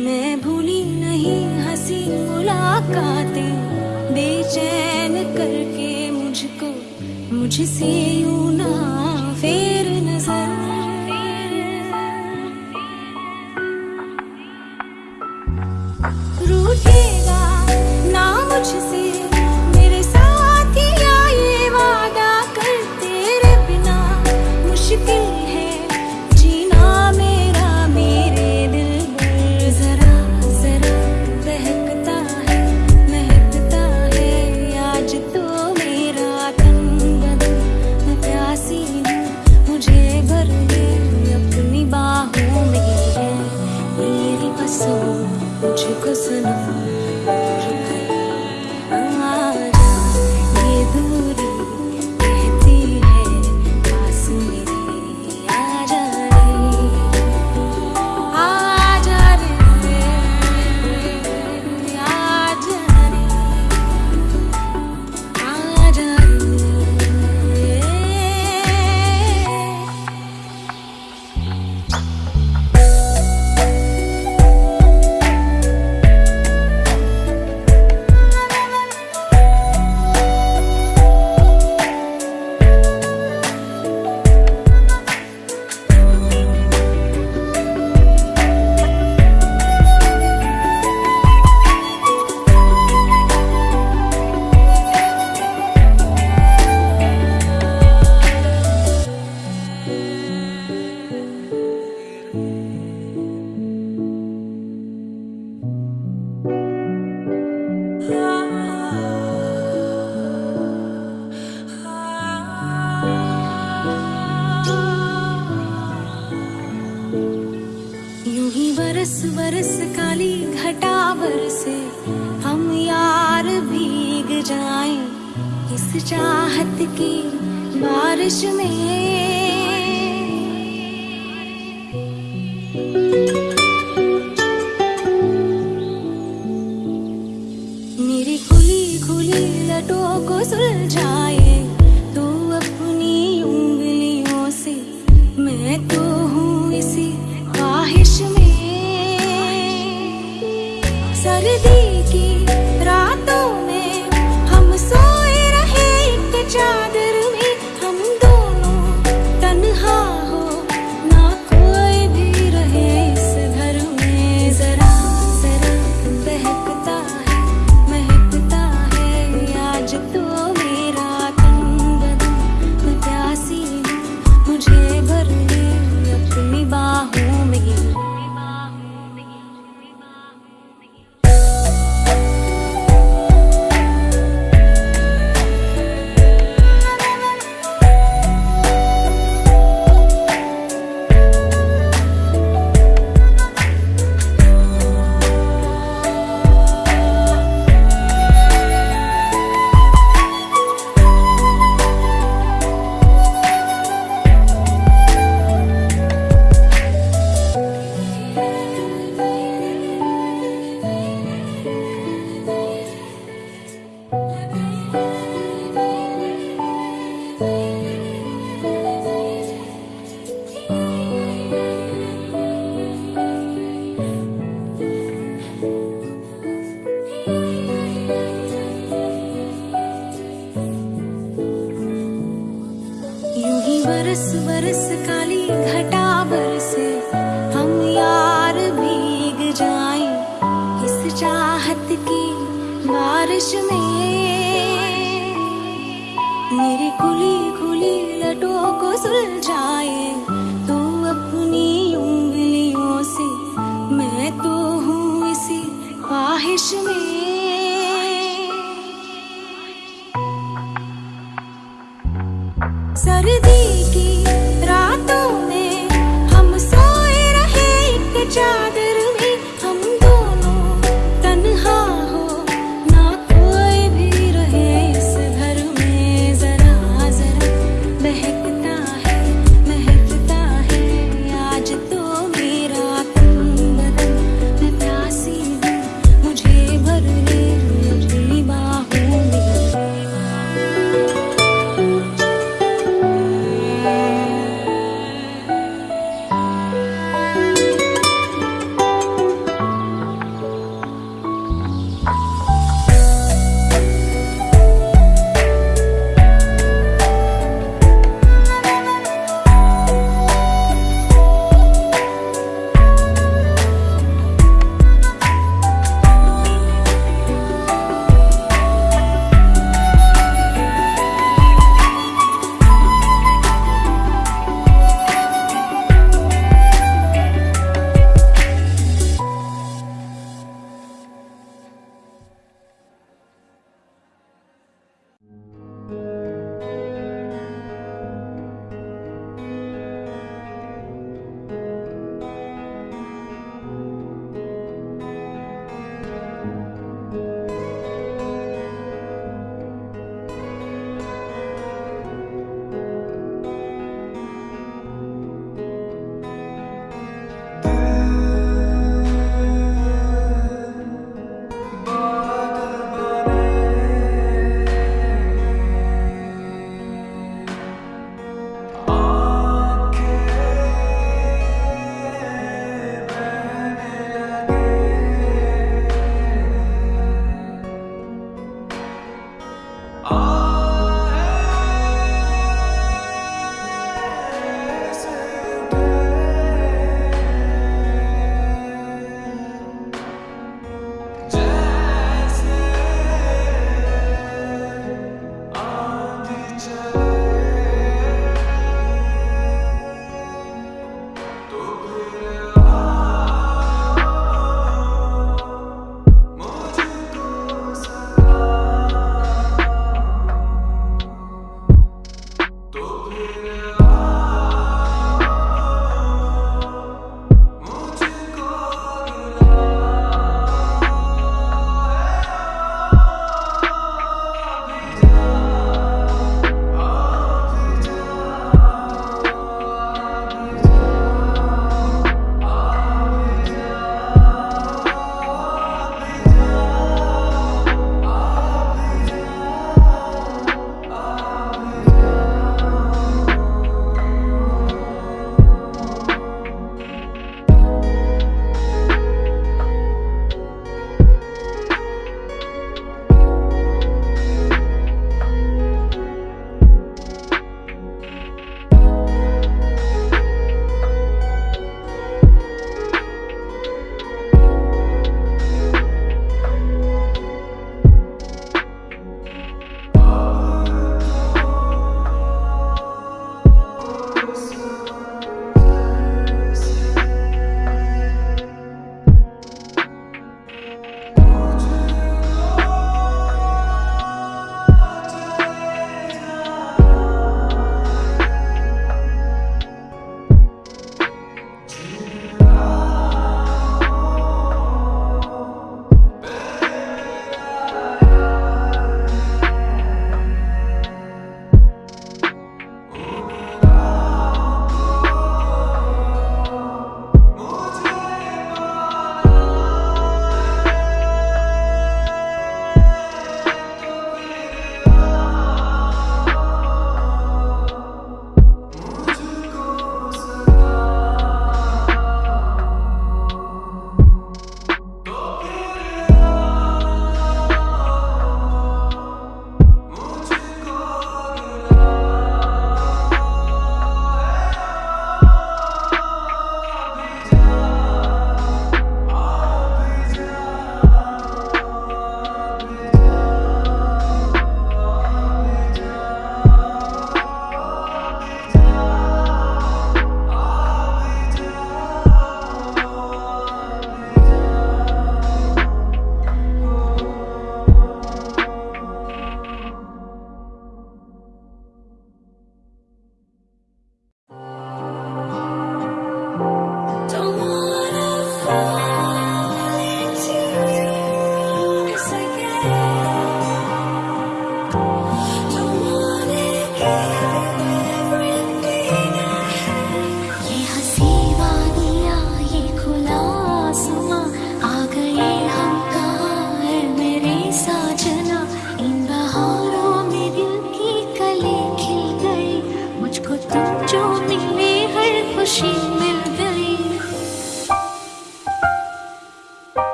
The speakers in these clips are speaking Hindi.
मैं भूली नहीं हँसी मुलाकातें बेचैन करके मुझको मुझसे यू ना फेर। वर्ष काली घटावर से हम यार भीग जाएँ इस चाहत की बारिश में।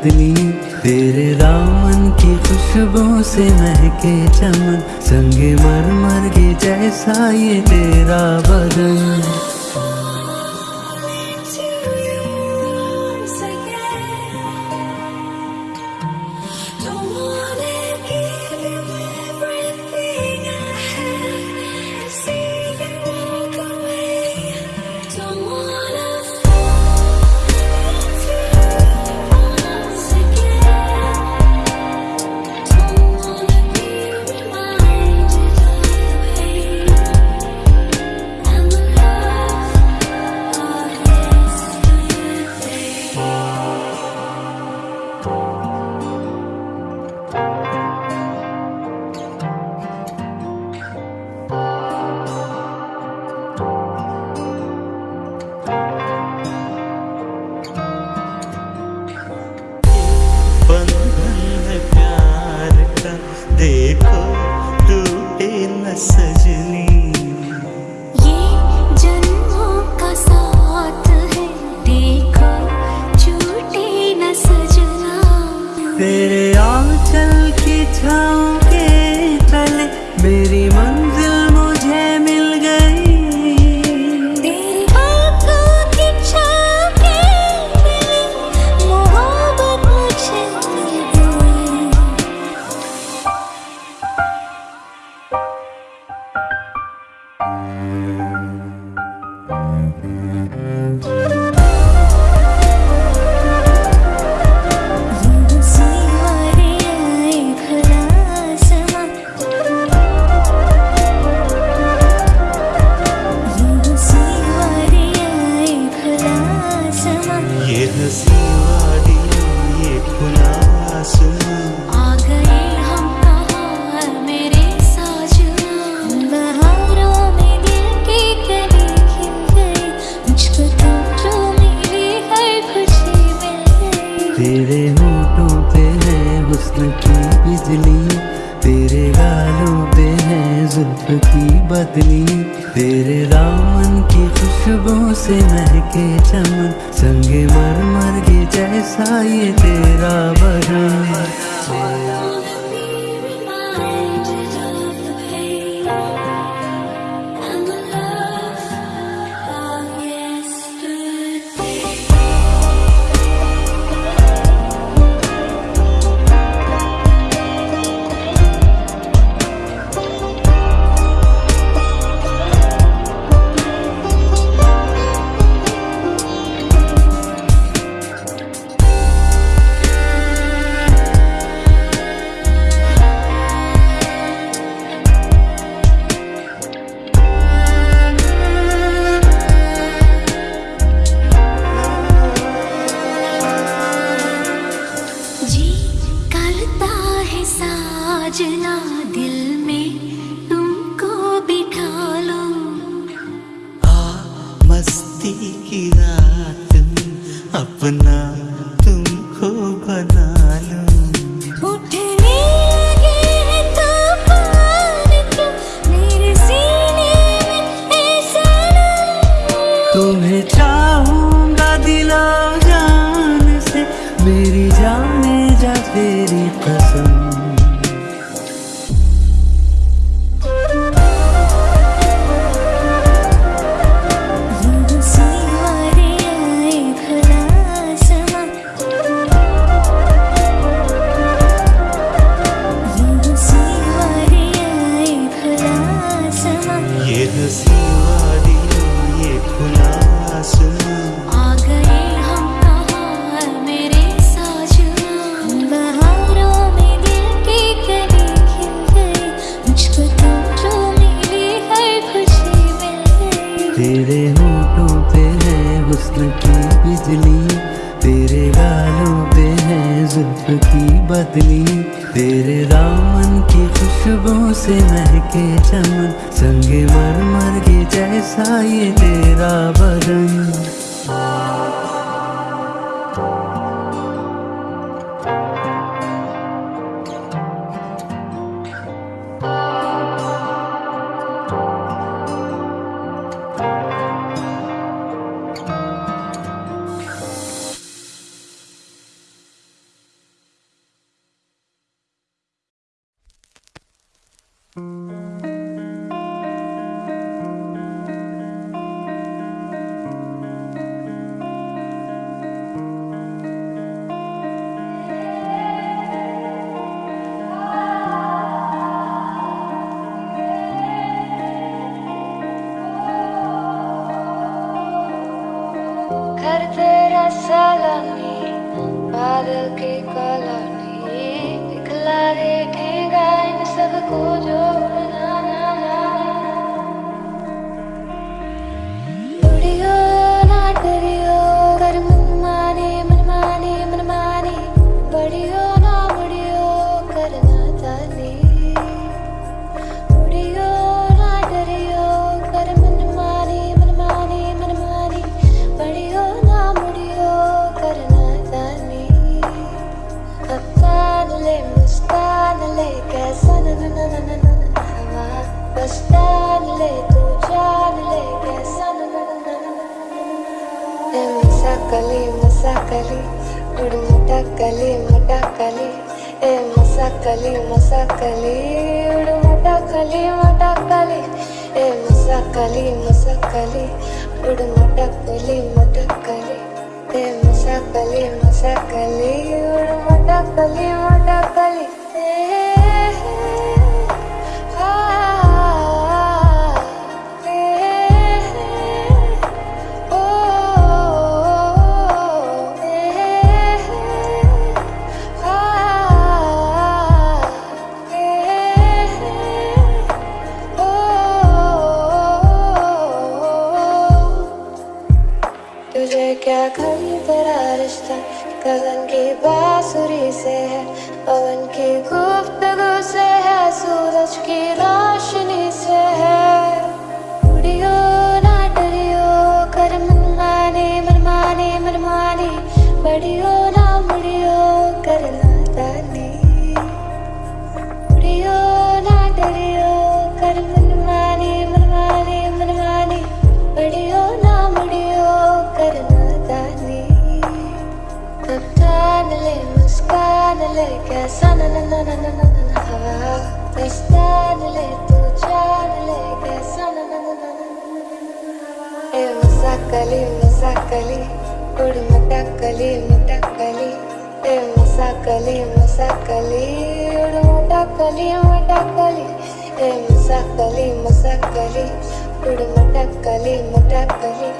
पत्नी, तेरे रावण की खुशबू से महके चमन, संगे मर मर के जैसा ये तेरा बदन। बिजली, तेरे गालों पे है जुल्फ की बदली। तेरे दामन की खुशबू से महके चमन, संगे मर मर के जैसा ये तेरा बदन। घर तेरा सलामी बादल की कॉलोनी दिखला दे ठेगा इन सबको जोड़ना మసాకలి గుడి మటాకలి మటాకలి ఏ మసాకలి మసాకలి ఉడు మటాకలి మటాకలి ఏ మసాకలి మసాకలి ఉడు మటాకలి మటాకలి ఏ మసాకలి మసాకలి ఉడు మటాకలి మటాకలి pássaro ಮುಸಾಕಲಿ ಮುಸಾಕಲಿ ಹುಡು ಮುಟಾಕಲಿ ಮುಟಾಕಲಿ ಏ ಮುಸಾಕಲಿ ಮುಸಾಕಲಿ ಹುಡು ಮುಟಾಕಲಿ ಮುಟಾಕಲಿ ಏ ಮುಸಾಕಲಿ ಮುಸಾಕಲಿ ಹುಡು ಮುಟಾಕಲಿ ಮುಟಾಕಲಿ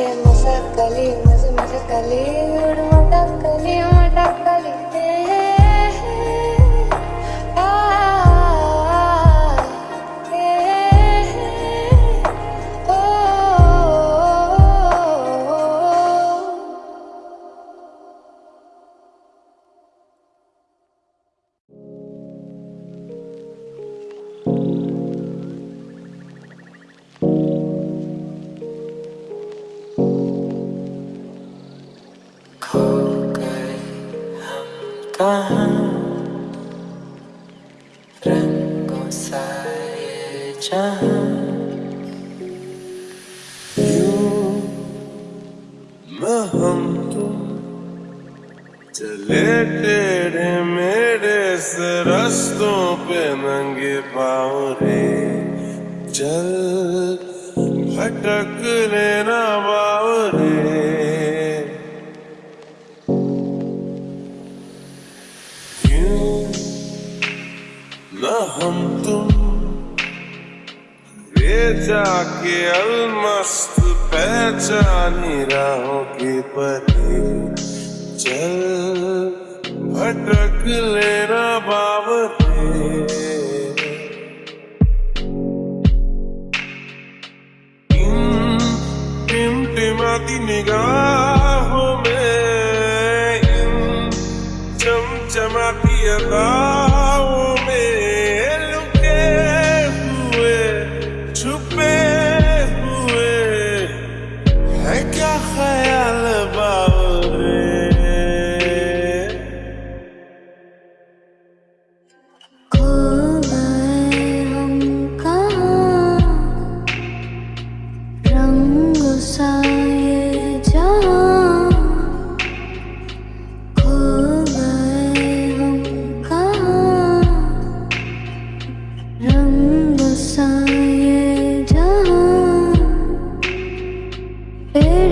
ಏ ಮುಸಾಕಲಿ ಮುಸ ಮುಸಕಲಿ ಹುಡು ಮುಟಾಕಲಿ ಮುಟಾಕಲಿ कहाँ रंगों सा ये हम तुम चले तेरे मेरे से रस्तों पे नंगे चल भटक लेना बावते टिम टिमाती निगाह It